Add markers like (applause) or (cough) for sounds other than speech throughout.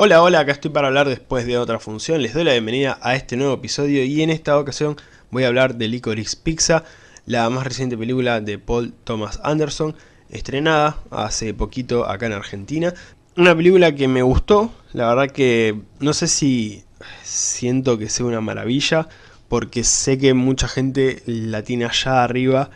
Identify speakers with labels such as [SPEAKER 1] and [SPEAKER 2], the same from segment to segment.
[SPEAKER 1] Hola, hola, acá estoy para hablar después de otra función. Les doy la bienvenida a este nuevo episodio y en esta ocasión voy a hablar de Licorice Pizza, la más reciente película de Paul Thomas Anderson, estrenada hace poquito acá en Argentina. Una película que me gustó, la verdad que no sé si siento que sea una maravilla, porque sé que mucha gente la tiene allá arriba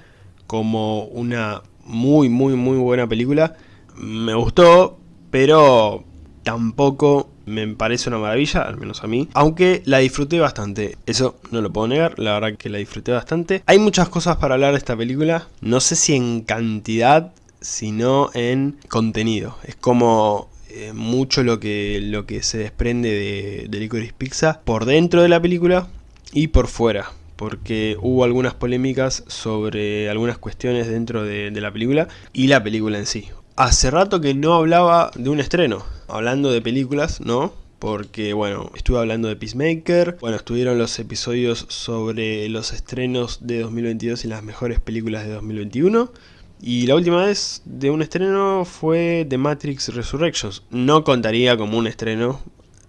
[SPEAKER 1] como una muy muy muy buena película. Me gustó, pero tampoco me parece una maravilla, al menos a mí, aunque la disfruté bastante, eso no lo puedo negar, la verdad que la disfruté bastante. Hay muchas cosas para hablar de esta película, no sé si en cantidad, sino en contenido, es como eh, mucho lo que, lo que se desprende de, Licorice Pizza por dentro de la película y por fuera porque hubo algunas polémicas sobre algunas cuestiones dentro de, de la película y la película en sí. Hace rato que no hablaba de un estreno, hablando de películas, ¿no? Porque, bueno, estuve hablando de Peacemaker, bueno, estuvieron los episodios sobre los estrenos de 2022 y las mejores películas de 2021. Y la última vez de un estreno fue The Matrix Resurrections. No contaría como un estreno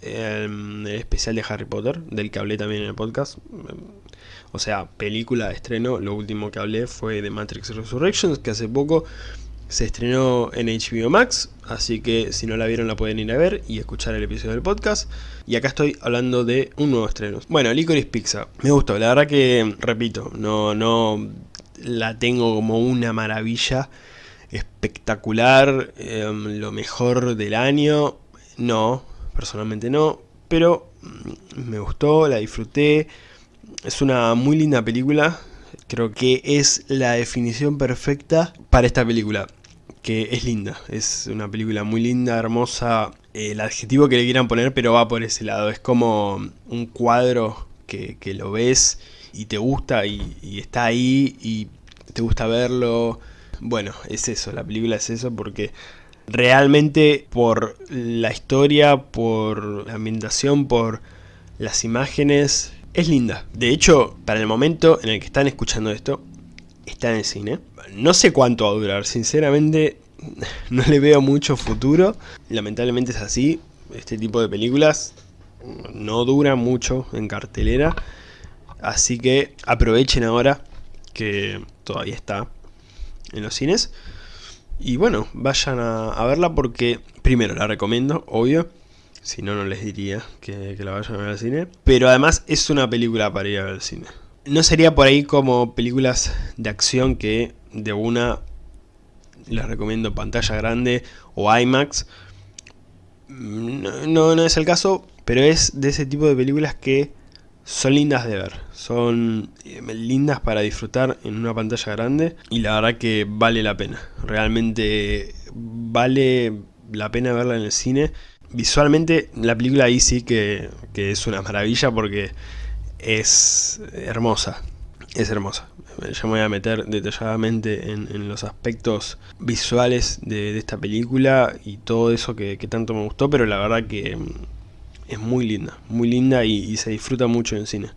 [SPEAKER 1] el especial de Harry Potter, del que hablé también en el podcast. O sea, película de estreno, lo último que hablé fue de Matrix Resurrections, que hace poco se estrenó en HBO Max, así que si no la vieron la pueden ir a ver y escuchar el episodio del podcast. Y acá estoy hablando de un nuevo estreno. Bueno, Licorice Pizza. Me gustó, la verdad que, repito, no, no la tengo como una maravilla espectacular, em, lo mejor del año. No, personalmente no, pero mm, me gustó, la disfruté. Es una muy linda película, creo que es la definición perfecta para esta película que es linda, es una película muy linda, hermosa, el adjetivo que le quieran poner, pero va por ese lado, es como un cuadro que, lo ves y te gusta y, está ahí y te gusta verlo, bueno, es eso, la película es eso porque realmente por la historia, por la ambientación, por las imágenes, es linda. De hecho, para el momento en el que están escuchando esto, está en el cine. No sé cuánto va a durar, sinceramente (laughs) no le veo mucho futuro. Lamentablemente es así, este tipo de películas no dura mucho en cartelera. Así que aprovechen ahora que todavía está en los cines. Y bueno, vayan a, verla porque primero la recomiendo, obvio. Si no, no les diría que, que la vayan a ver al cine. Pero además es una película para ir a ver al cine no sería por ahí como películas de acción que de una les recomiendo pantalla grande o IMAX. No, no, es el caso, pero es de ese tipo de películas que son lindas de ver. Son eh, lindas para disfrutar en una pantalla grande y la verdad que vale la pena. Realmente vale la pena verla en el cine. Visualmente la película ahí sí que, que es una maravilla porque es hermosa, es hermosa. Ya me voy a meter detalladamente en, los aspectos visuales de, esta película y todo eso que, tanto me gustó, pero la verdad que mm, es muy linda, muy linda y, se disfruta mucho en cine.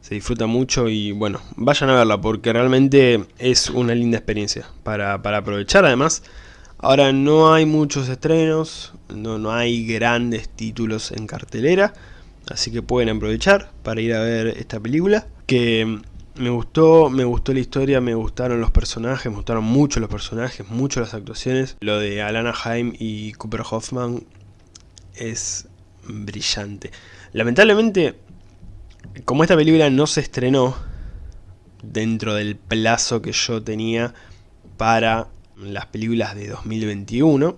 [SPEAKER 1] Se disfruta mucho y bueno, vayan a verla porque realmente es una linda experiencia para, para aprovechar. Además, ahora no hay muchos estrenos, no, no hay grandes títulos en cartelera. Así que pueden aprovechar para ir a ver esta película. Que me gustó, me gustó la historia, me gustaron los personajes, me gustaron mucho los personajes, mucho las actuaciones. Lo de Alana Haim y Cooper Hoffman es brillante. Lamentablemente, como esta película no se estrenó dentro del plazo que yo tenía para las películas de 2021,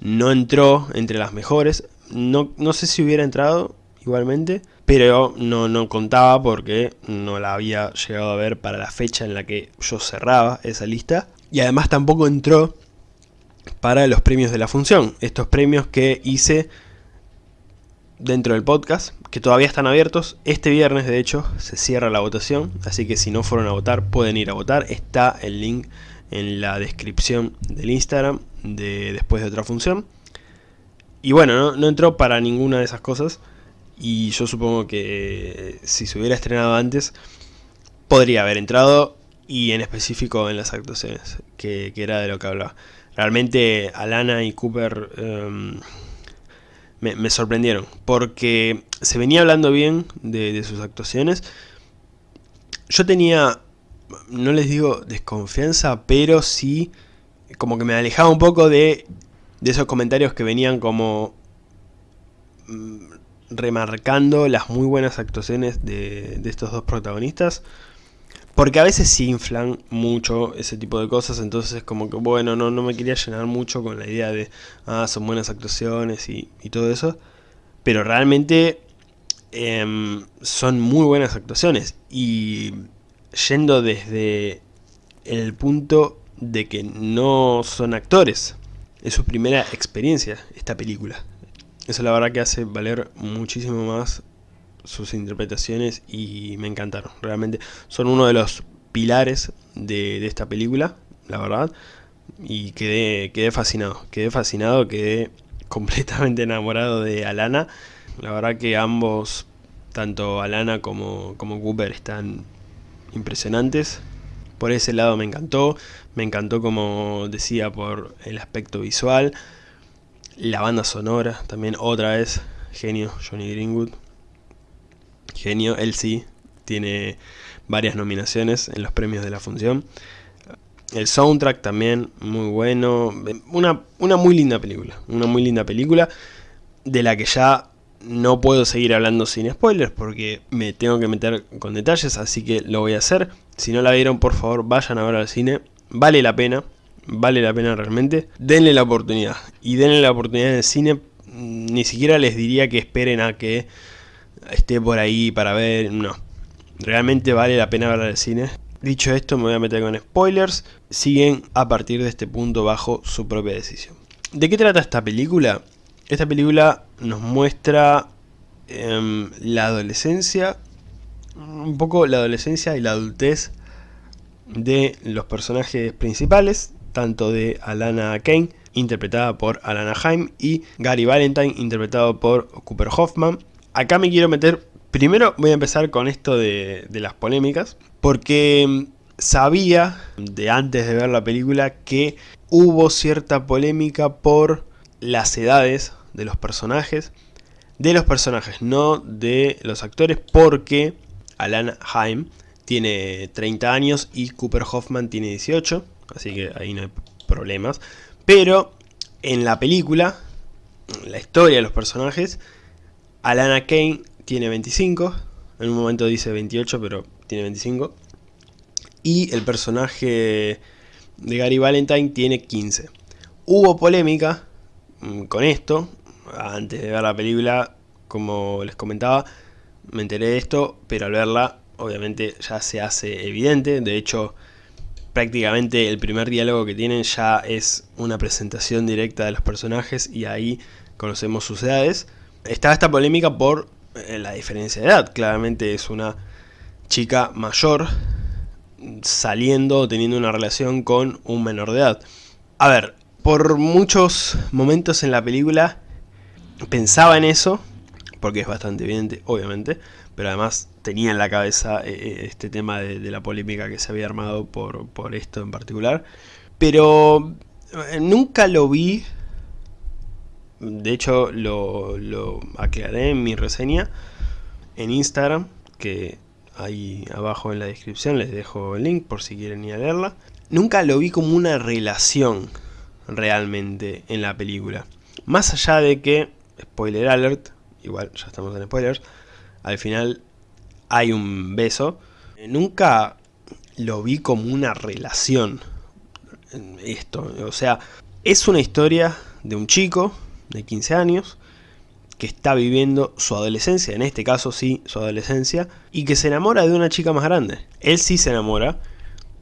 [SPEAKER 1] no entró entre las mejores. No, no sé si hubiera entrado, igualmente, pero no, no contaba porque no la había llegado a ver para la fecha en la que yo cerraba esa lista. Y además tampoco entró para los premios de la función, estos premios que hice dentro del podcast, que todavía están abiertos. Este viernes, de hecho, se cierra la votación, así que si no fueron a votar, pueden ir a votar. Está el link en la descripción del Instagram de después de otra función. Y bueno, no, entró para ninguna de esas cosas. Y yo supongo que si se hubiera estrenado antes, podría haber entrado y en específico en las actuaciones, que, era de lo que hablaba. Realmente Alana y Cooper em, me, sorprendieron, porque se venía hablando bien de, sus actuaciones. Yo tenía, no les digo desconfianza, pero sí como que me alejaba un poco de, de esos comentarios que venían como mm, remarcando las muy buenas actuaciones de, de estos dos protagonistas. Porque a veces se inflan mucho ese tipo de cosas, entonces es como que, bueno, no, no me quería llenar mucho con la idea de, ah, son buenas actuaciones y, todo eso. Pero realmente em, son muy buenas actuaciones. Y yendo desde el punto de que no son actores, es su primera experiencia esta película. Eso la verdad que hace valer muchísimo más sus interpretaciones y me encantaron. Realmente son uno de los pilares de, esta película, la verdad. Y quedé, quedé fascinado, quedé fascinado, quedé (laughs) completamente enamorado de Alana. La verdad que ambos, tanto Alana como, como Cooper, están impresionantes. Por ese lado me encantó, me encantó como decía por el aspecto visual, la banda sonora, también otra vez, genio Johnny Greenwood, genio, él sí, tiene varias nominaciones en los premios de la función. El soundtrack también muy bueno, una, una muy linda película, una muy linda película de la que ya no puedo seguir hablando sin spoilers porque me tengo que meter con detalles, así que lo voy a hacer. Si no la vieron, por favor, vayan a ver al cine. Vale la pena, vale la pena realmente. Denle la oportunidad. Y denle la oportunidad en el cine. Ni siquiera les diría que esperen a que esté por ahí para ver, no. Realmente vale la pena ver al cine. Dicho esto, me voy a meter con spoilers. Siguen a partir de este punto bajo su propia decisión. ¿De qué trata esta película? Esta película nos muestra em, la adolescencia, un poco la adolescencia y la adultez de los personajes principales, tanto de Alana Kane, interpretada por Alana Haim, y Gary Valentine, interpretado por Cooper Hoffman. Acá me quiero meter, primero voy a empezar con esto de, las polémicas, porque mm, sabía de antes de ver la película que hubo cierta polémica por las edades de los personajes, de los personajes, no de los actores, porque Alan Haim tiene 30 años y Cooper Hoffman tiene 18, así que ahí no hay problemas, pero en la película, la historia de los personajes, Alana Kane tiene 25, en un momento dice 28, pero tiene 25. Y el personaje de Gary Valentine tiene 15. Hubo polémica mm, con esto, antes de ver la película, como les comentaba, me enteré de esto, pero al verla, obviamente ya se hace evidente, de hecho, prácticamente el primer diálogo que tienen ya es una presentación directa de los personajes y ahí conocemos sus edades. Estaba esta polémica por eh, la diferencia de edad. Claramente es una chica mayor saliendo o teniendo una relación con un menor de edad. A ver, por muchos momentos en la película pensaba en eso, porque es bastante evidente, obviamente, pero además tenía en la cabeza eh, eh, este tema de, la polémica que se había armado por, por esto en particular. Pero nunca lo vi de hecho, lo, aclaré en mi reseña en Instagram, que ahí abajo en la descripción les dejo el link por si quieren ir a leerla. Nunca lo vi como una relación realmente en la película. Más allá de que, spoiler alert, igual ya estamos en spoilers, al final hay un beso. Nunca lo vi como una relación. Esto, o sea, es una historia de un chico de 15 años, que está viviendo su adolescencia, en este caso sí, su adolescencia, y que se enamora de una chica más grande. Él sí se enamora,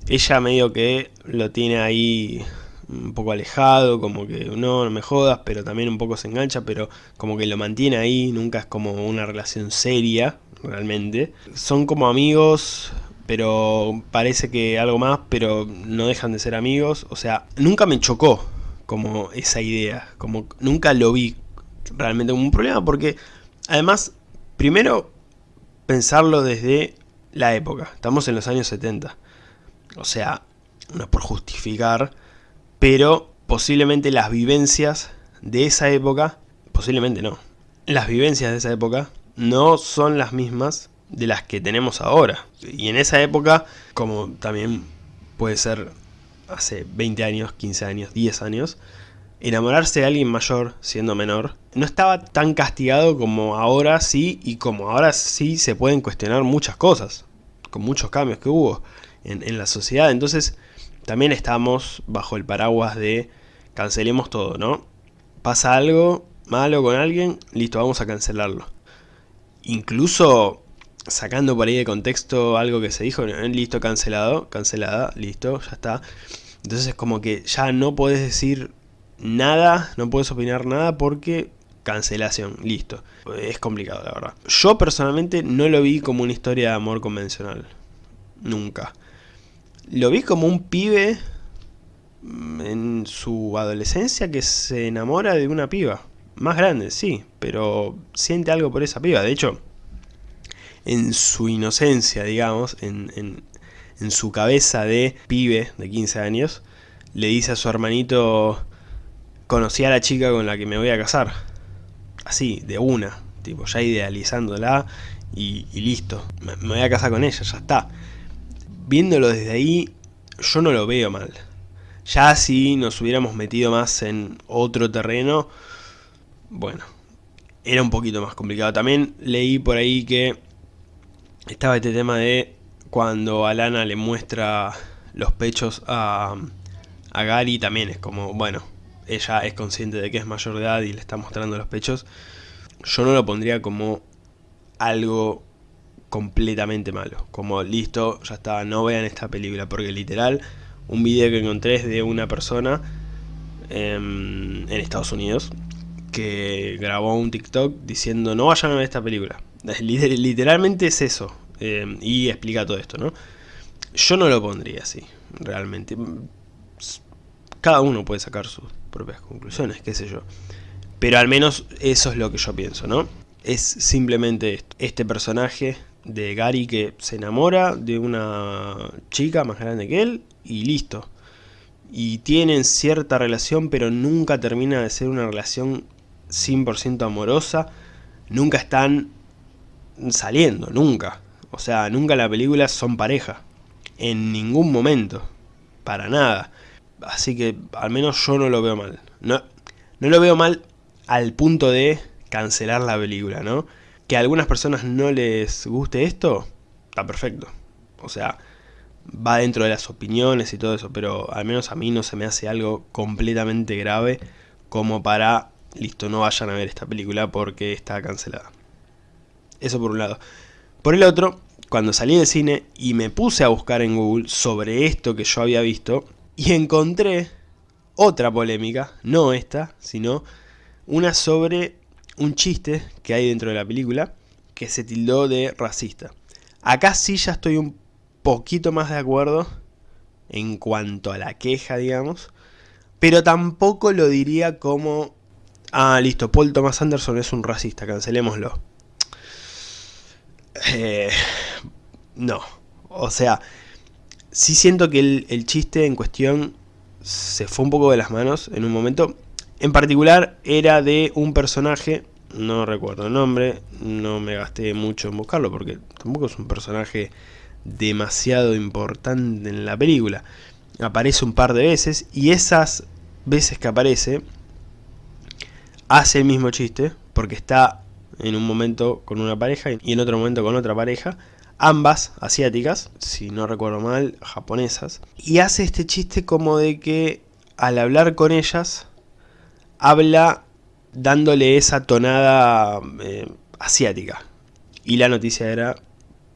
[SPEAKER 1] ella medio que lo tiene ahí un poco alejado, como que no, no me jodas, pero también un poco se engancha, pero como que lo mantiene ahí, nunca es como una relación seria, realmente. Son como amigos, pero parece que algo más, pero no dejan de ser amigos, o sea, nunca me chocó como esa idea, como nunca lo vi realmente como un problema porque además, primero pensarlo desde la época, estamos en los años 70, o sea, no es por justificar, pero posiblemente las vivencias de esa época, posiblemente no, las vivencias de esa época no son las mismas de las que tenemos ahora. Y en esa época, como también puede ser hace 20 años, 15 años, 10 años, enamorarse de alguien mayor siendo menor no estaba tan castigado como ahora sí y como ahora sí se pueden cuestionar muchas cosas, con muchos cambios que hubo en, en la sociedad. Entonces también estamos bajo el paraguas de cancelemos todo, ¿no? Pasa algo malo con alguien, listo, vamos a cancelarlo. Incluso sacando por ahí de contexto algo que se dijo, listo, cancelado, cancelada, listo, ya está. Entonces es como que ya no puedes decir nada, no puedes opinar nada porque cancelación, listo. Es complicado la verdad. Yo personalmente no lo vi como una historia de amor convencional. Nunca. Lo vi como un pibe mm, en su adolescencia que se enamora de una piba. Más grande, sí, pero siente algo por esa piba. De hecho, en su inocencia, digamos, en, en, su cabeza de pibe de 15 años, le dice a su hermanito, conocí a la chica con la que me voy a casar. Así, de una, tipo, ya idealizándola y, listo, me voy a casar con ella, ya está. Viéndolo desde ahí, yo no lo veo mal. Ya si nos hubiéramos metido más en otro terreno, bueno, era un poquito más complicado. También leí por ahí que estaba este tema de cuando Alana le muestra los pechos a, a Gary, también es como, bueno, ella es consciente de que es mayor de edad y le está mostrando los pechos. Yo no lo pondría como algo completamente malo. Como listo, ya está, no vean esta película. Porque literal, un video que encontré es de una persona en Estados Unidos que grabó un TikTok diciendo no vayan a ver esta película. (laughs) Literalmente es eso. Eh, y explica todo esto, ¿no? Yo no lo pondría así, realmente. Cada uno puede sacar sus propias conclusiones, qué sé yo. Pero al menos eso es lo que yo pienso, ¿no? Es simplemente esto. Este personaje de Gary que se enamora de una chica más grande que él y listo. Y tienen cierta relación, pero nunca termina de ser una relación 100% amorosa. Nunca están saliendo, nunca. O sea, nunca en la película son pareja. En ningún momento. Para nada. Así que al menos yo no lo veo mal. No, no lo veo mal al punto de cancelar la película, ¿no? Que a algunas personas no les guste esto, está perfecto. O sea, va dentro de las opiniones y todo eso, pero al menos a mí no se me hace algo completamente grave como para, listo, no vayan a ver esta película porque está cancelada. Eso por un lado. Por el otro, cuando salí del cine y me puse a buscar en Google sobre esto que yo había visto, y encontré otra polémica, no esta, sino una sobre un chiste que hay dentro de la película que se tildó de racista. Acá sí ya estoy un poquito más de acuerdo en cuanto a la queja, digamos, pero tampoco lo diría como, ah, listo, Paul Thomas Anderson es un racista, cancelémoslo. Eh, no. O sea, sí siento que el, chiste en cuestión se fue un poco de las manos en un momento. En particular era de un personaje, no recuerdo el nombre, no me gasté mucho en buscarlo porque tampoco es un personaje demasiado importante en la película. Aparece un par de veces y esas veces que aparece hace el mismo chiste porque está en un momento con una pareja y en otro momento con otra pareja, ambas asiáticas, si no recuerdo mal, japonesas, y hace este chiste como de que al hablar con ellas, habla dándole esa tonada eh, asiática. Y la noticia era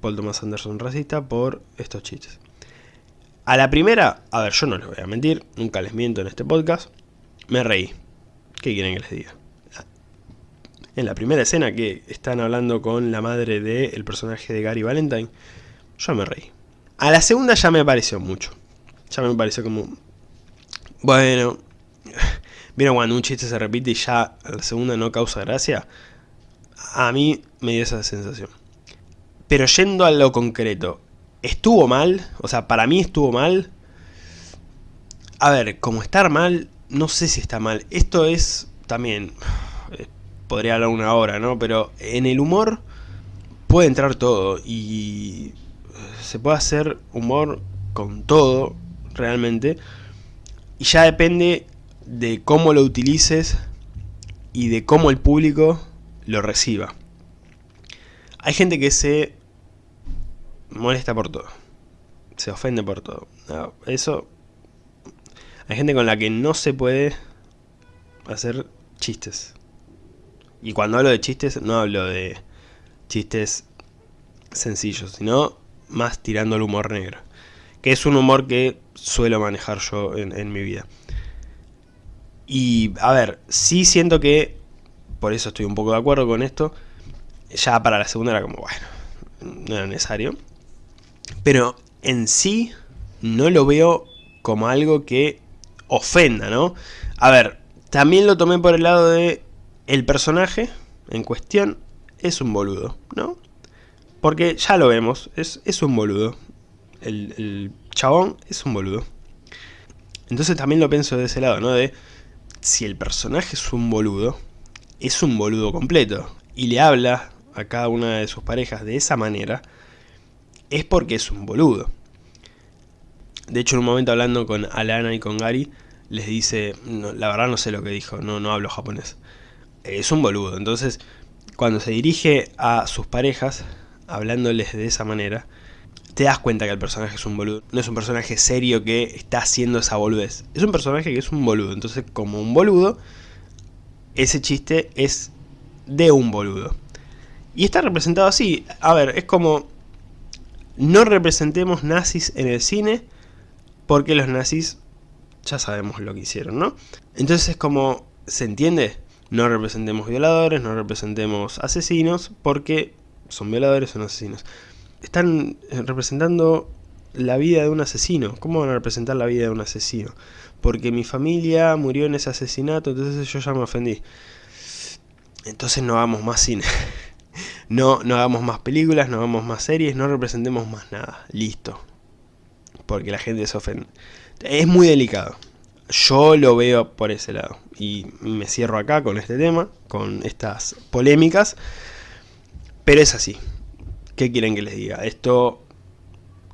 [SPEAKER 1] Paul Thomas Anderson racista por estos chistes. A la primera, a ver, yo no les voy a mentir, nunca les miento en este podcast, me reí. ¿Qué quieren que les diga? en la primera escena que están hablando con la madre del personaje de Gary Valentine, yo me reí. A la segunda ya me pareció mucho. Ya me pareció como... Bueno... ¿Vieron cuando un chiste se repite y ya la segunda no causa gracia? A mí me dio esa sensación. Pero yendo a lo concreto, ¿estuvo mal? O sea, para mí estuvo mal. A ver, como estar mal, no sé si está mal. Esto es también podría hablar una hora, ¿no? Pero en el humor puede entrar todo y se puede hacer humor con todo, realmente. Y ya depende de cómo lo utilices y de cómo el público lo reciba. Hay gente que se molesta por todo. Se ofende por todo. eso... Hay gente con la que no se puede hacer chistes. Y cuando hablo de chistes, no hablo de chistes sencillos, sino más tirando al humor negro. Que es un humor que suelo manejar yo en, mi vida. Y, a ver, sí siento que, por eso estoy un poco de acuerdo con esto, ya para la segunda era como, bueno, no era necesario. Pero en sí no lo veo como algo que ofenda, ¿no? A ver, también lo tomé por el lado de el personaje en cuestión es un boludo, ¿no? Porque ya lo vemos, es, es un boludo. El, chabón es un boludo. Entonces también lo pienso de ese lado, ¿no? Si el personaje es un boludo, es un boludo completo. Y le habla a cada una de sus parejas de esa manera, es porque es un boludo. De hecho, en un momento hablando con Alana y con Gary, les dice, la verdad no sé lo que dijo, no, no hablo japonés. Es un boludo, entonces cuando se dirige a sus parejas, hablándoles de esa manera, te das cuenta que el personaje es un boludo. No es un personaje serio que está haciendo esa boludez. Es un personaje que es un boludo. Entonces, como un boludo, ese chiste es de un boludo. Y está representado así. A ver, es como... No representemos nazis en el cine porque los nazis ya sabemos lo que hicieron, ¿no? Entonces es como... ¿Se entiende? No representemos violadores, no representemos asesinos porque son violadores, son asesinos. Están eh, representando la vida de un asesino. ¿Cómo van a representar la vida de un asesino? Porque mi familia murió en ese asesinato, entonces yo ya me ofendí. Entonces no hagamos más cine. (laughs) No, no hagamos más películas, no hagamos más series, no representemos más nada. Listo. Porque la gente se ofende. Es muy delicado. Yo lo veo por ese lado. Y me cierro acá con este tema, con estas polémicas. Pero es así. ¿Qué quieren que les diga? Esto,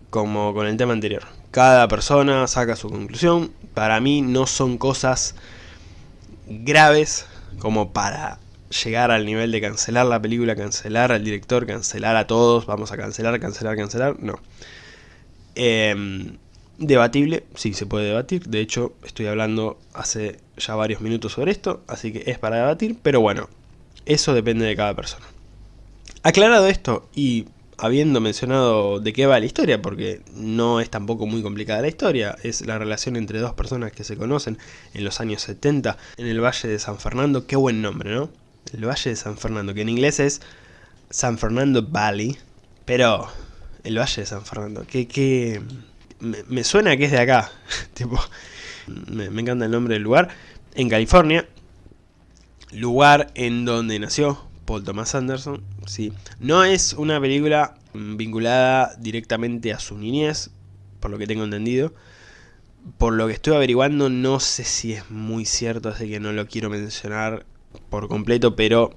[SPEAKER 1] como con el tema anterior, cada persona saca su conclusión. Para mí no son cosas graves como para llegar al nivel de cancelar la película, cancelar al director, cancelar a todos, vamos a cancelar, cancelar, cancelar, no. Em, debatible, sí se puede debatir, de hecho estoy hablando hace ya varios minutos sobre esto, así que es para debatir, pero bueno, eso depende de cada persona. Aclarado esto y habiendo mencionado de qué va la historia, porque no es tampoco muy complicada la historia, es la relación entre dos personas que se conocen en los años 70 en el Valle de San Fernando, qué buen nombre, ¿no? El Valle de San Fernando, que en inglés es San Fernando Valley, pero el Valle de San Fernando, que, me, suena que es de acá, (laughs) tipo, me, me encanta el nombre del lugar, en California, lugar en donde nació Paul Thomas Anderson, sí. No es una película vinculada directamente a su niñez, por lo que tengo entendido. Por lo que estoy averiguando, no sé si es muy cierto, así que no lo quiero mencionar por completo, pero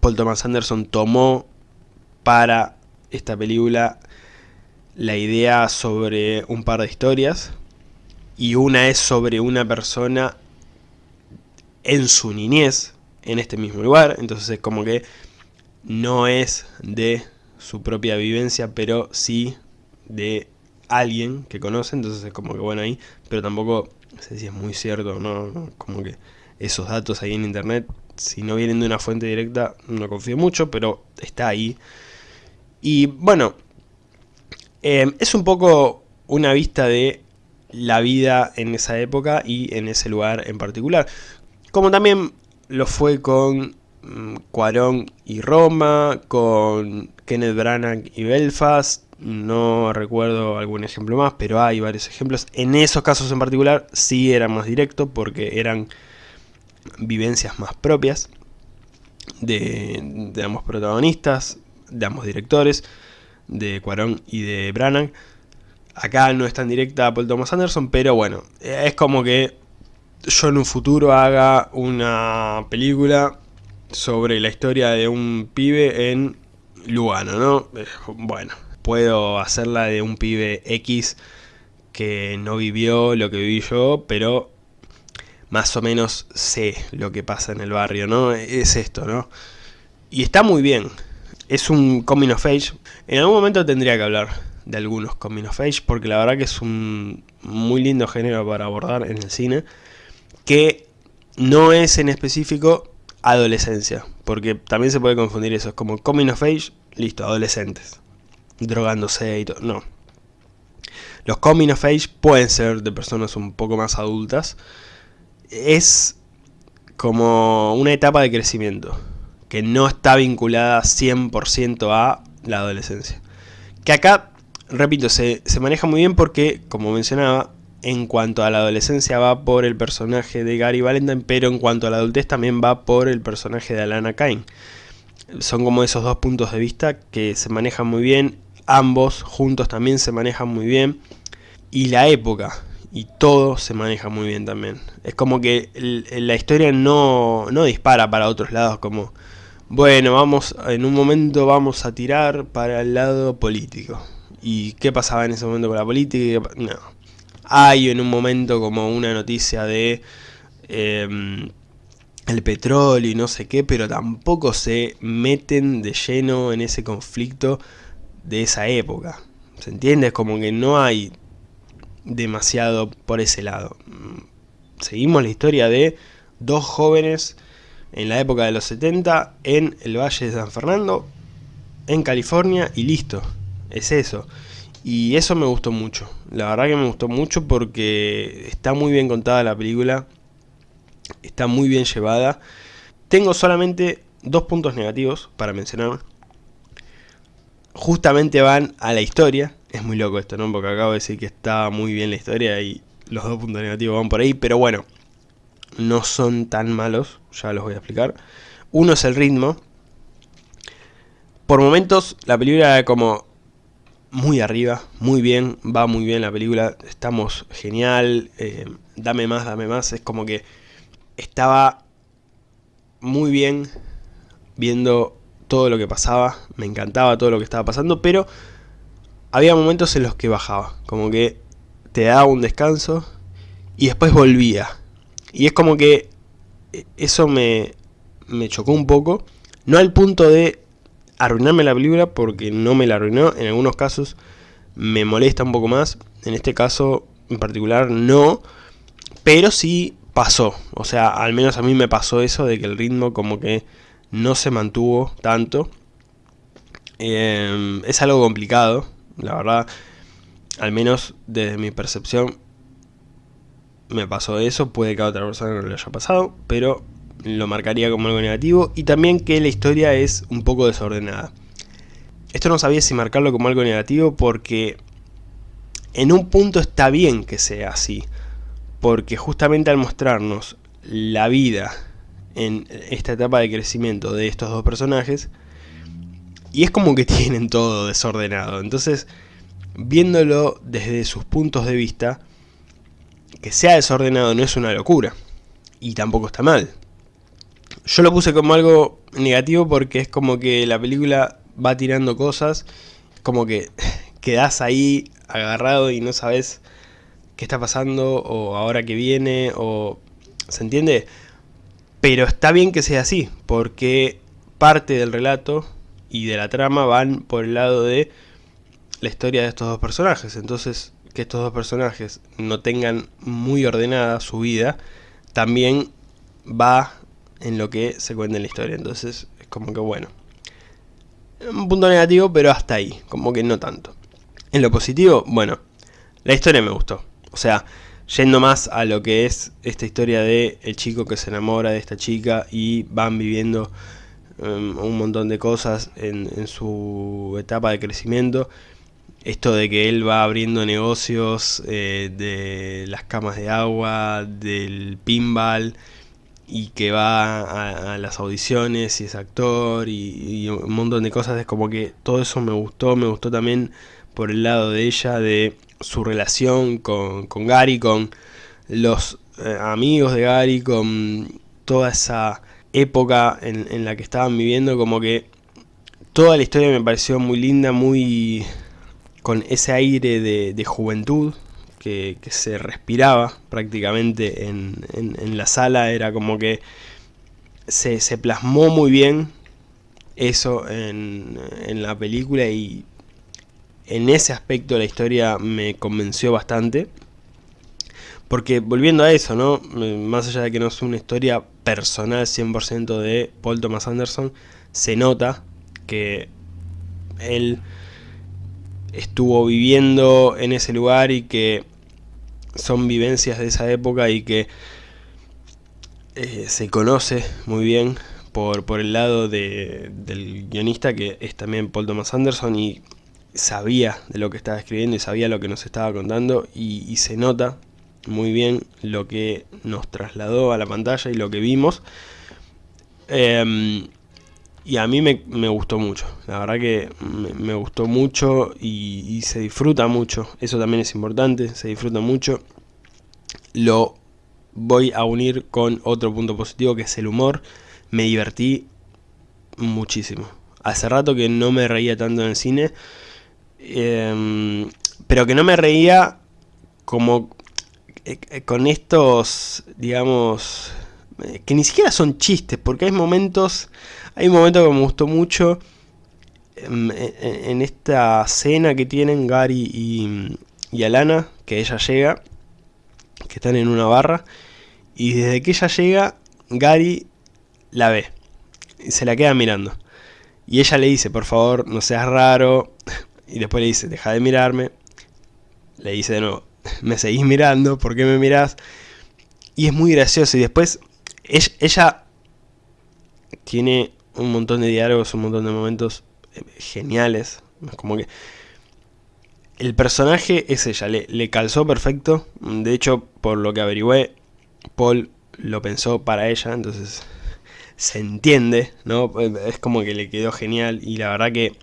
[SPEAKER 1] Paul Thomas Anderson tomó para esta película la idea sobre un par de historias y una es sobre una persona en su niñez, en este mismo lugar, entonces es como que no es de su propia vivencia, pero sí de alguien que conoce, entonces es como que bueno ahí, pero tampoco sé si es muy cierto, no, como que esos datos ahí en internet, si no vienen de una fuente directa, no confío mucho, pero está ahí. Y bueno, eh, es un poco una vista de la vida en esa época y en ese lugar en particular. Como también lo fue con mm, Cuarón y Roma, con Kenneth Branagh y Belfast, no recuerdo algún ejemplo más, pero hay varios ejemplos. En esos casos en particular sí era más directo porque eran vivencias más propias de, ambos protagonistas, de ambos directores, de Cuarón y de Branagh. Acá no es tan directa Paul Thomas Anderson, pero bueno, es como que yo en un futuro haga una película sobre la historia de un pibe en Lugano, ¿no? Bueno, puedo hacerla de un pibe X que no vivió lo que viví yo, pero más o menos sé lo que pasa en el barrio, ¿no? Es esto, ¿no? Y está muy bien. Es un coming of age. En algún momento tendría que hablar de algunos coming of age, porque la verdad que es un muy lindo género para abordar en el cine, que no es en específico adolescencia, porque también se puede confundir eso, es como coming of age, listo, adolescentes, drogándose y todo, no. Los coming of age pueden ser de personas un poco más adultas, es como una etapa de crecimiento, que no está vinculada 100% a la adolescencia. Que acá, repito, se, se maneja muy bien porque, como mencionaba, en cuanto a la adolescencia va por el personaje de Gary Valentine, pero en cuanto a la adultez también va por el personaje de Alana Kane. Son como esos dos puntos de vista que se manejan muy bien, ambos juntos también se manejan muy bien, y la época y todo se maneja muy bien también. Es como que la historia no, no dispara para otros lados, como, bueno, vamos en un momento vamos a tirar para el lado político. ¿Y qué pasaba en ese momento con la política? No hay en un momento como una noticia de em, el petróleo y no sé qué, pero tampoco se meten de lleno en ese conflicto de esa época. ¿Se entiende? Es como que no hay demasiado por ese lado. Seguimos la historia de dos jóvenes en la época de los 70 en el Valle de San Fernando, en California, y listo. Es eso. Y eso me gustó mucho. La verdad que me gustó mucho porque está muy bien contada la película. Está muy bien llevada. Tengo solamente dos puntos negativos para mencionar. Justamente van a la historia. Es muy loco esto, ¿no? Porque acabo de decir que está muy bien la historia y los dos puntos negativos van por ahí. Pero bueno, no son tan malos. Ya los voy a explicar. Uno es el ritmo. Por momentos la película como muy arriba, muy bien, va muy bien la película, estamos genial, eh, dame más, dame más, es como que estaba muy bien viendo todo lo que pasaba, me encantaba todo lo que estaba pasando, pero había momentos en los que bajaba, como que te daba un descanso y después volvía. Y es como que eso me, me chocó un poco, no al punto de arruinarme la película porque no me la arruinó. En algunos casos me molesta un poco más. En este caso en particular no. Pero sí pasó. O sea, al menos a mí me pasó eso de que el ritmo como que no se mantuvo tanto. Em, es algo complicado, la verdad. Al menos desde mi percepción me pasó eso. Puede que a otra persona no le haya pasado. Pero lo marcaría como algo negativo, y también que la historia es un poco desordenada. Esto no sabía si marcarlo como algo negativo porque en un punto está bien que sea así, porque justamente al mostrarnos la vida en esta etapa de crecimiento de estos dos personajes, y es como que (laughs) tienen todo desordenado, entonces viéndolo desde sus puntos de vista, que sea desordenado no es una locura, y tampoco está mal. Yo lo puse como algo negativo porque es como que la película va tirando cosas, como que (sighs) quedas ahí agarrado y no sabes qué está pasando o ahora que viene o... ¿Se entiende? Pero está bien que sea así, porque parte del relato y de la trama van por el lado de la historia de estos dos personajes. Entonces, que estos dos personajes no tengan muy ordenada su vida, también va en lo que se cuenta en la historia. Entonces es como que bueno. Un punto negativo, pero hasta ahí. Como que no tanto. En lo positivo, bueno, la historia me gustó. O sea, yendo más a lo que es esta historia de el chico que se enamora de esta chica y van viviendo um, un montón de cosas en, en, su etapa de crecimiento. Esto de que él va abriendo negocios eh, de las camas de agua, del pinball, y que va a, las audiciones y es actor y, un montón de cosas, es como que todo eso me gustó, me gustó también por el lado de ella, de su relación con, con Gary, con los eh, amigos de Gary, con toda esa época en, la que estaban viviendo, como que toda la historia me pareció muy linda, muy con ese aire de, juventud que, se respiraba prácticamente en, la sala, era como que se, se plasmó muy bien eso en, en la película y en ese aspecto la historia me convenció bastante. Porque volviendo a eso, ¿no? Más allá de que no es una historia personal 100% de Paul Thomas Anderson, se nota que él estuvo viviendo en ese lugar y que son vivencias de esa época y que eh, se conoce muy bien por, por el lado de, del guionista que es también Paul Thomas Anderson y sabía de lo que estaba escribiendo y sabía lo que nos estaba contando y, se nota muy bien lo que nos trasladó a la pantalla y lo que vimos. Em, y a mí me, gustó mucho, la verdad que me, gustó mucho y, se disfruta mucho, eso también es importante, se disfruta mucho. Lo voy a unir con otro punto positivo que es el humor, me divertí muchísimo. Hace rato que no me reía tanto en el cine, Em, pero que no me reía como eh, eh, con estos, digamos, que ni siquiera son chistes, porque hay momentos, hay un momento que me gustó mucho em, en, esta cena que tienen Gary y, y, Alana, que ella llega, que están en una barra, y desde que ella llega, Gary la ve, y se la queda mirando. Y ella le dice, por favor, no seas raro, (laughs) y después le dice, deja de mirarme. Le dice de nuevo, me seguís mirando, ¿por qué me mirás? Y es muy gracioso. Y después ella, tiene un montón de diálogos, un montón de momentos eh, geniales. Como que el personaje es ella, le, le, calzó perfecto. De hecho, por lo que averigüé, Paul lo pensó para ella, entonces se entiende, ¿no? Es como que le quedó genial y la verdad que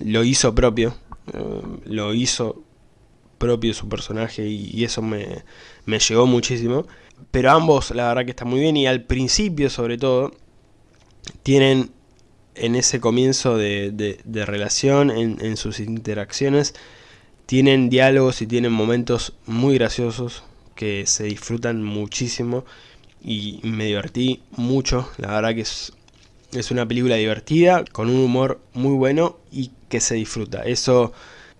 [SPEAKER 1] lo hizo propio. Eh, lo hizo propio su personaje y, eso me, me, llegó muchísimo. Pero ambos la verdad que están muy bien y al principio sobre todo tienen en ese comienzo de, relación, en, sus interacciones, tienen diálogos y tienen momentos muy graciosos que se disfrutan muchísimo y me divertí mucho, la verdad que es, es una película divertida, con un humor muy bueno y que se disfruta. Eso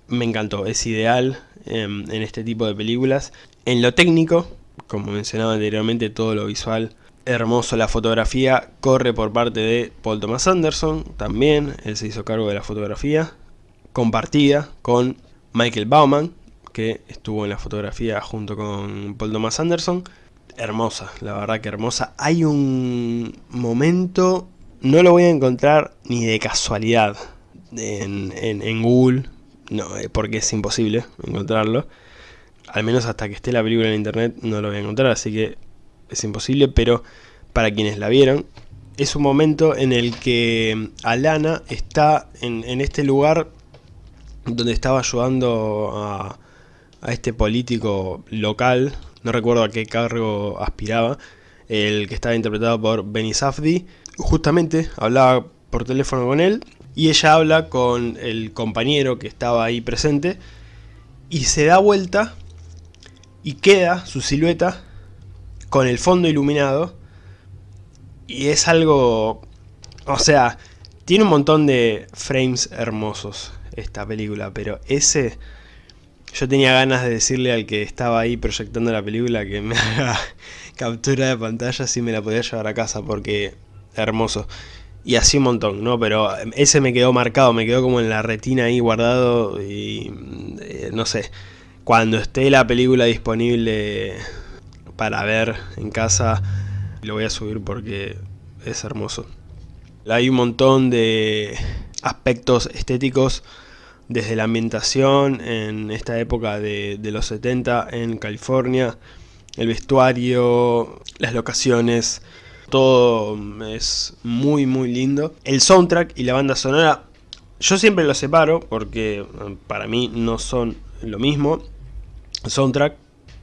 [SPEAKER 1] me encantó, es ideal em, en este tipo de películas. En lo técnico, como mencionaba anteriormente, todo lo visual hermoso. La fotografía corre por parte de Paul Thomas Anderson, también, él se hizo cargo de la fotografía, compartida con Michael Bauman, que estuvo en la fotografía junto con Paul Thomas Anderson. Hermosa, la verdad que hermosa. Hay un momento, no lo voy a encontrar ni de casualidad, en, Google, no, eh, porque es imposible encontrarlo. Al menos hasta que esté la película en internet no lo voy a encontrar, así que es imposible, pero para quienes la vieron, es un momento en el que Alana está en, este lugar donde estaba ayudando a, este político local, no recuerdo a qué cargo aspiraba, el que estaba interpretado por Benny Safdie, justamente hablaba por teléfono con él y ella habla con el compañero que estaba ahí presente y se da vuelta y queda su silueta con el fondo iluminado. Y es algo, o sea, tiene un montón de frames hermosos esta película, pero ese yo tenía ganas de decirle al que estaba ahí proyectando la película que me (laughs) haga captura de pantalla si me la podía llevar a casa porque hermoso. Y así un montón, ¿no? Pero ese me quedó marcado, me quedó como en la retina ahí guardado y eh, no sé, cuando esté la película disponible para ver en casa, lo voy a subir porque es hermoso. Hay un montón de aspectos estéticos desde la ambientación en esta época de, los 70 en California, el vestuario, las locaciones, todo es muy muy lindo. El soundtrack y la banda sonora, yo siempre los separo porque eh, para mí no son lo mismo. Soundtrack,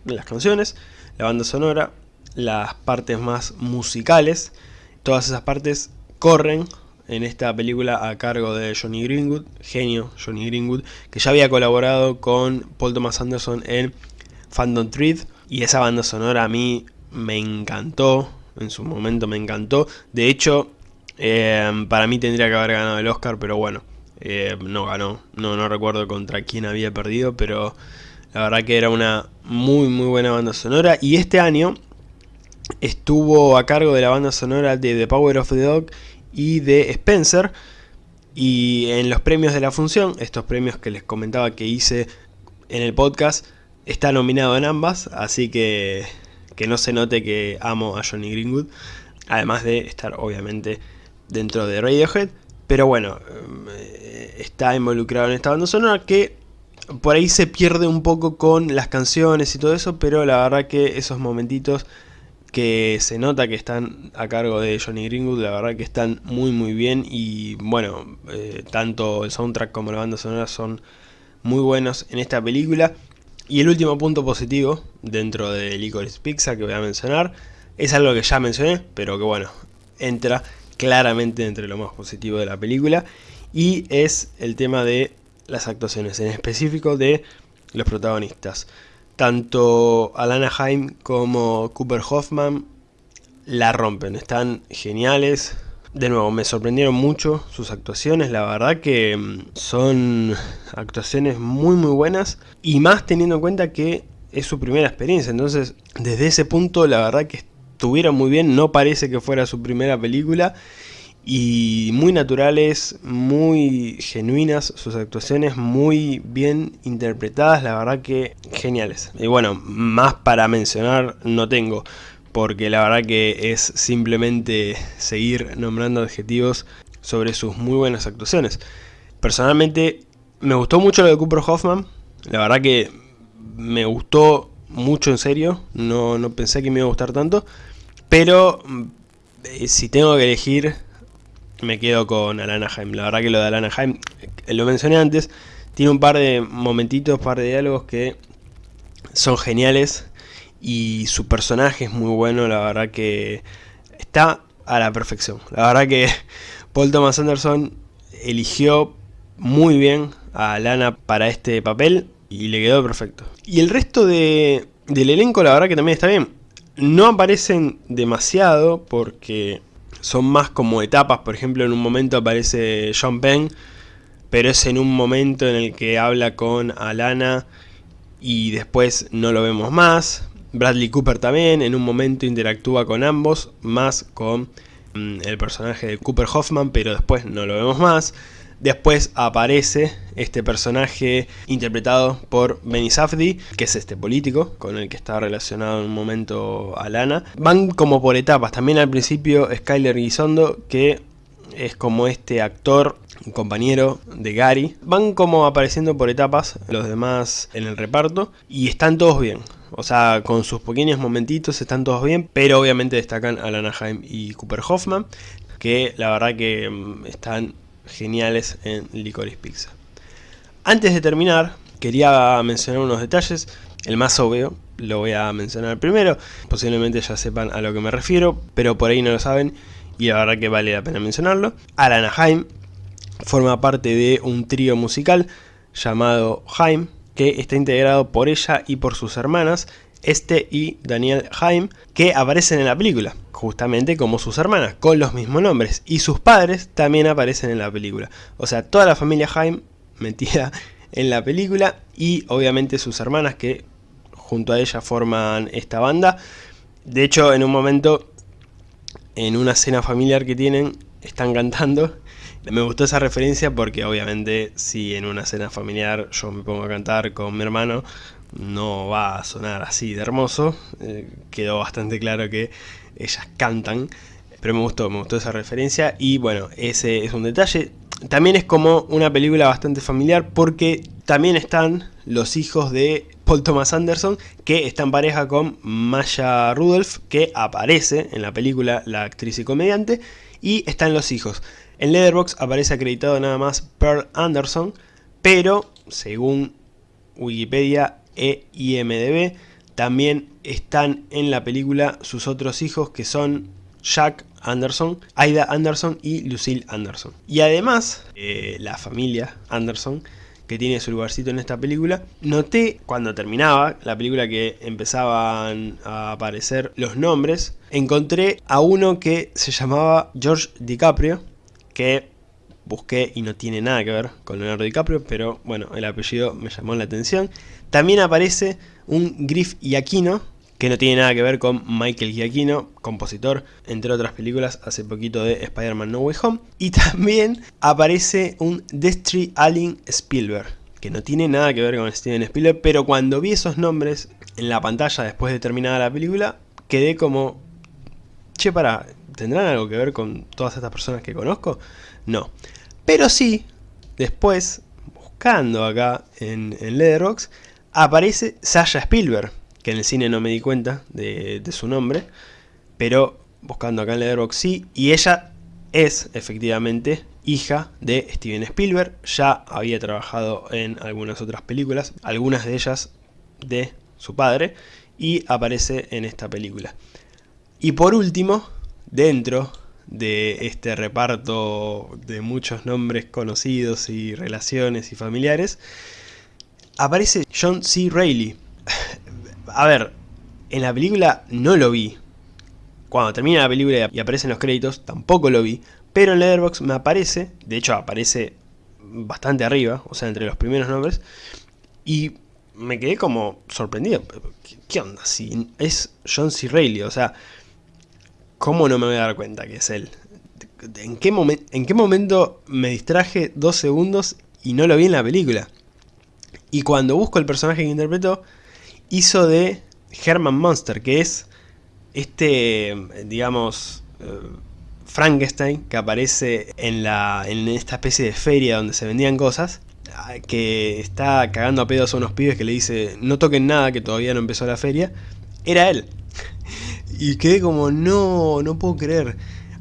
[SPEAKER 1] las canciones, la banda sonora, las partes más musicales. Todas esas partes corren en esta película a cargo de Johnny Greenwood, genio Johnny Greenwood, que ya había colaborado con Paul Thomas Anderson en Phantom Thread, y esa banda sonora a mí me encantó, en su momento me encantó, de hecho, eh, para mí tendría que haber ganado el Oscar, pero bueno, eh, no ganó, no, no recuerdo contra quién había perdido, pero la verdad que era una muy muy buena banda sonora, y este año estuvo a cargo de la banda sonora de The Power of the Dog y de Spencer. Y en los premios de la función, estos premios que les comentaba que hice en el podcast, está nominado en ambas, así que que no se note que amo a Johnny Greenwood, además de estar obviamente dentro de Radiohead, pero bueno, eh, está involucrado en esta banda sonora que por ahí se pierde un poco con las canciones y todo eso, pero la verdad que esos momentitos que se nota que están a cargo de Johnny Greenwood, la verdad que están muy muy bien y bueno, eh, tanto el soundtrack como la banda sonora son muy buenos en esta película. Y el último punto positivo dentro de Licorice Pizza que voy a mencionar es algo que ya mencioné, pero que bueno, entra claramente entre lo más positivo de la película y es el tema de las actuaciones, en específico de los protagonistas tanto Alana Haim como Cooper Hoffman la rompen, están geniales. De nuevo, me sorprendieron mucho sus actuaciones, la verdad que mm, son actuaciones muy muy buenas y más teniendo en cuenta que es su primera experiencia, entonces desde ese punto la verdad que estuvieron muy bien, no parece que fuera su primera película y muy naturales, muy genuinas sus actuaciones, muy bien interpretadas, la verdad que geniales. Y bueno, más para mencionar no tengo, porque la verdad que es simplemente seguir nombrando adjetivos sobre sus muy buenas actuaciones. Personalmente me gustó mucho lo de Cooper Hoffman, la verdad que me gustó mucho en serio, no, no pensé que me iba a gustar tanto, pero eh, si tengo que elegir me quedo con Alana Haim. La verdad que lo de Alana Haim, eh, lo mencioné antes, tiene un par de momentitos, par de diálogos que son geniales y su personaje es muy bueno, la verdad que está a la perfección. La verdad que (laughs) Paul Thomas Anderson eligió muy bien a Alana para este papel y le quedó perfecto. Y el resto de, del elenco la verdad que también está bien. No aparecen demasiado porque son más como etapas, por ejemplo en un momento aparece John Penn, pero es en un momento en el que habla con Alana y después no lo vemos más. Bradley Cooper también en un momento interactúa con ambos, más con mm, el personaje de Cooper Hoffman, pero después no lo vemos más. Después aparece este personaje interpretado por Benny Safdie, que es este político con el que está relacionado en un momento Alana. Van como por etapas, también al principio Skyler Guisondo, que es como este actor compañero de Gary. Van como apareciendo por etapas los demás en el reparto y están todos bien. O sea, con sus pequeños momentitos están todos bien, pero obviamente destacan Alana Haim y Cooper Hoffman, que la verdad que mm, están geniales en Licorice Pizza. Antes de terminar, quería mencionar unos detalles. El más obvio lo voy a mencionar primero. Posiblemente ya sepan a lo que me refiero, pero por ahí no lo saben y la verdad que vale la pena mencionarlo. Alana Haim forma parte de un trío musical llamado Haim, que está integrado por ella y por sus hermanas, este y Daniel Haim, que aparecen en la película, justamente como sus hermanas, con los mismos nombres. Y sus padres también aparecen en la película. O sea, toda la familia Haim metida (laughs) en la película y obviamente sus hermanas que junto a ella forman esta banda. De hecho, en un momento, en una cena familiar que tienen, están cantando. (laughs) Me gustó esa referencia porque obviamente si en una cena familiar yo me pongo a cantar con mi hermano, no va a sonar así de hermoso. Eh, quedó bastante claro que ellas cantan. Pero me gustó, me gustó esa referencia. Y bueno, ese es un detalle. También es como una película bastante familiar porque también están los hijos de Paul Thomas Anderson que está en pareja con Maya Rudolph que aparece en la película la actriz y comediante y están los hijos. En Letterboxd aparece acreditado nada más Pearl Anderson pero según Wikipedia e IMDB. También están en la película sus otros hijos que son Jack Anderson, Aida Anderson y Lucille Anderson. Y además, eh, la familia Anderson que tiene su lugarcito en esta película. Noté cuando terminaba la película que empezaban a aparecer los nombres, encontré a uno que se llamaba George DiCaprio, que busqué y no tiene nada que ver con Leonardo DiCaprio, pero bueno, el apellido me llamó la atención. También aparece un Griff Aquino que no tiene nada que ver con Michael Giacchino, compositor, entre otras películas, hace poquito de Spider-Man No Way Home. Y (laughs) también aparece un Destry Allen Spielberg, que no tiene nada que ver con Steven Spielberg, pero cuando vi esos nombres en la pantalla después de terminada la película, quedé como, che, para, ¿tendrán algo que ver con todas estas personas que conozco? No. Pero sí, después, buscando acá en, en aparece Sasha Spielberg, que en el cine no me di cuenta de, su nombre, pero buscando acá en Letterboxd sí, y ella es efectivamente hija de Steven Spielberg, ya había trabajado en algunas otras películas, algunas de ellas de su padre, y aparece en esta película. Y por último, dentro de este reparto de muchos nombres conocidos y relaciones y familiares, aparece John C. Reilly, (laughs) a ver, en la película no lo vi. Cuando termina la película y aparecen los créditos, tampoco lo vi. Pero en Letterboxd me aparece, de hecho aparece bastante arriba, o sea, entre los primeros nombres. Y me quedé como sorprendido. ¿Qué, onda? Si es John C. Reilly, o sea, ¿cómo no me voy a dar cuenta que es él? ¿En qué, ¿En qué momento me distraje dos segundos y no lo vi en la película? Y cuando busco el personaje que interpretó, hizo de Herman Monster, que es este, digamos, eh, Frankenstein que aparece en, la, en esta especie de feria donde se vendían cosas, que está cagando a pedos a unos pibes que le dice no toquen nada que todavía no empezó la feria, era él. Y quedé como, no, no puedo creer.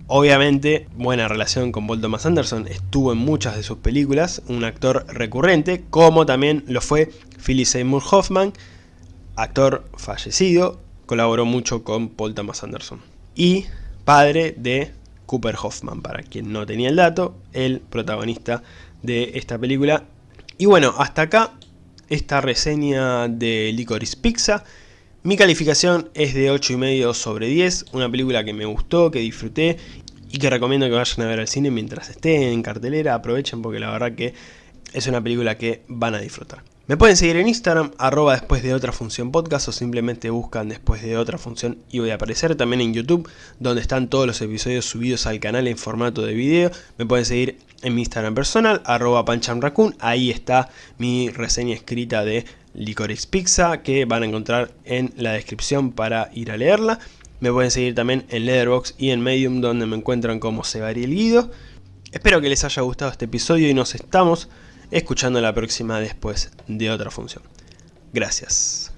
[SPEAKER 1] Obviamente, buena relación con Paul Thomas Anderson, estuvo en muchas de sus películas, un actor recurrente, como también lo fue Philip Seymour Hoffman, actor fallecido, colaboró mucho con Paul Thomas Anderson. Y padre de Cooper Hoffman, para quien no tenía el dato, el protagonista de esta película. Y bueno, hasta acá esta reseña de Licorice Pizza. Mi calificación es de 8,5 sobre 10, una película que me gustó, que disfruté y que recomiendo que vayan a ver al cine mientras esté en cartelera, aprovechen porque la verdad que es una película que van a disfrutar. Me pueden seguir en Instagram, arroba después de otra función podcast o simplemente buscan después de otra función y voy a aparecer también en YouTube donde están todos los episodios subidos al canal en formato de video. Me pueden seguir en mi Instagram personal, arroba ahí está mi reseña escrita de Licorice Pizza que van a encontrar en la descripción para ir a leerla. Me pueden seguir también en Letterboxd y en Medium donde me encuentran como el Guido. Espero que les haya gustado este episodio y nos estamos escuchando la próxima después de otra función. Gracias.